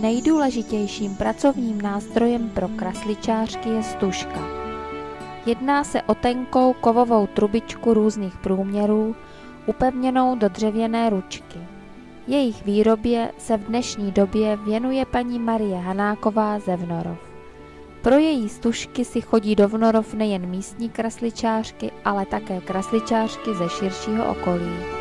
Nejdůležitějším pracovním nástrojem pro krasličářky je stužka. Jedná se o tenkou kovovou trubičku různých průměrů, upevněnou do dřevěné ručky. Jejich výrobě se v dnešní době věnuje paní Marie Hanáková ze Vnorov. Pro její stužky si chodí do Vnorov nejen místní krasličářky, ale také krasličářky ze širšího okolí.